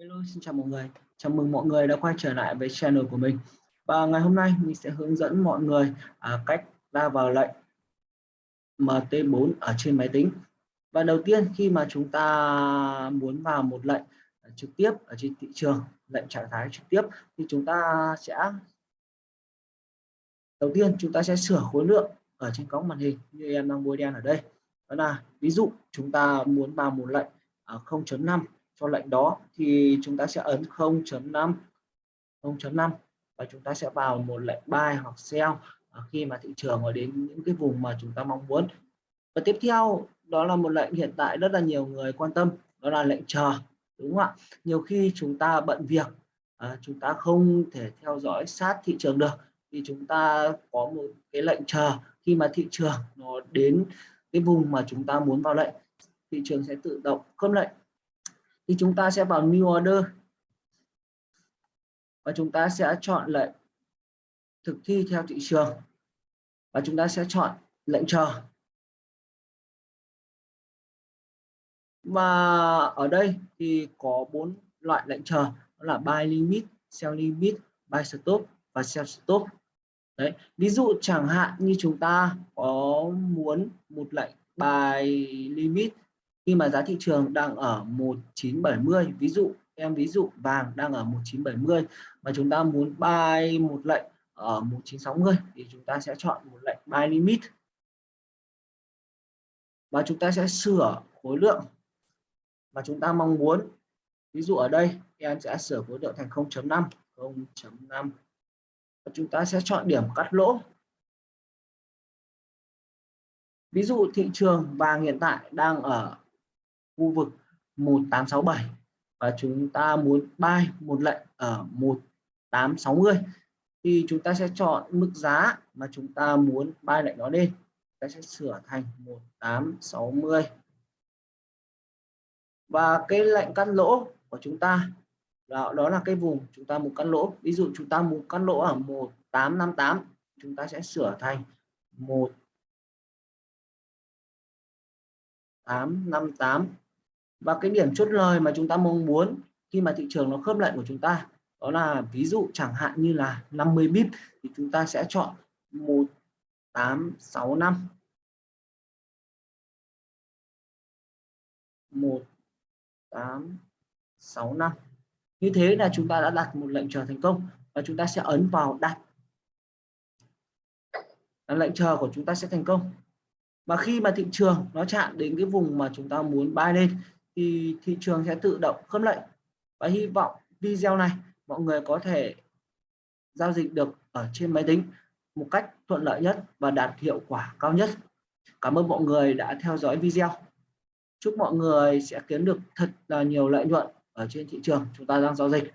Hello, xin chào mọi người. Chào mừng mọi người đã quay trở lại với channel của mình. Và ngày hôm nay mình sẽ hướng dẫn mọi người à, cách ra vào lệnh MT4 ở trên máy tính. Và đầu tiên khi mà chúng ta muốn vào một lệnh trực tiếp ở trên thị trường, lệnh trạng thái trực tiếp thì chúng ta sẽ đầu tiên chúng ta sẽ sửa khối lượng ở trên góc màn hình như em đang bôi đen ở đây. Đó là ví dụ chúng ta muốn vào một lệnh à, ở 0.5 cho lệnh đó thì chúng ta sẽ ấn 0.5 0.5 và chúng ta sẽ vào một lệnh buy hoặc sell à, khi mà thị trường ở đến những cái vùng mà chúng ta mong muốn. Và tiếp theo đó là một lệnh hiện tại rất là nhiều người quan tâm đó là lệnh chờ đúng không ạ? Nhiều khi chúng ta bận việc à, chúng ta không thể theo dõi sát thị trường được thì chúng ta có một cái lệnh chờ khi mà thị trường nó đến cái vùng mà chúng ta muốn vào lệnh thị trường sẽ tự động khớp lệnh thì chúng ta sẽ vào new order. Và chúng ta sẽ chọn lệnh thực thi theo thị trường. Và chúng ta sẽ chọn lệnh chờ. Và ở đây thì có bốn loại lệnh chờ. Đó là buy limit, sell limit, buy stop và sell stop. Đấy, ví dụ chẳng hạn như chúng ta có muốn một lệnh buy limit khi mà giá thị trường đang ở 1970 ví dụ, em ví dụ vàng đang ở 1970 mà chúng ta muốn buy một lệnh ở 1960 thì chúng ta sẽ chọn một lệnh buy limit. Và chúng ta sẽ sửa khối lượng mà chúng ta mong muốn. Ví dụ ở đây, em sẽ sửa khối lượng thành 0.5 0.5 chúng ta sẽ chọn điểm cắt lỗ. Ví dụ thị trường vàng hiện tại đang ở khu vực 1867 và chúng ta muốn buy một lệnh ở 1860 thì chúng ta sẽ chọn mức giá mà chúng ta muốn buy lệnh đó lên. Ta sẽ sửa thành 1860 và cái lệnh cắt lỗ của chúng ta đó, đó là cái vùng chúng ta muốn cắt lỗ. Ví dụ chúng ta muốn cắt lỗ ở 1858 chúng ta sẽ sửa thành 1 858 và cái điểm chốt lời mà chúng ta mong muốn khi mà thị trường nó khớp lệnh của chúng ta, đó là ví dụ chẳng hạn như là 50 bip thì chúng ta sẽ chọn 1865 1865 như thế là chúng ta đã đặt một lệnh chờ thành công và chúng ta sẽ ấn vào đặt. Lệnh chờ của chúng ta sẽ thành công. Và khi mà thị trường nó chạm đến cái vùng mà chúng ta muốn buy lên thì thị trường sẽ tự động khớp lệnh. Và hy vọng video này mọi người có thể giao dịch được ở trên máy tính một cách thuận lợi nhất và đạt hiệu quả cao nhất. Cảm ơn mọi người đã theo dõi video. Chúc mọi người sẽ kiếm được thật là nhiều lợi nhuận ở trên thị trường chúng ta đang giao dịch.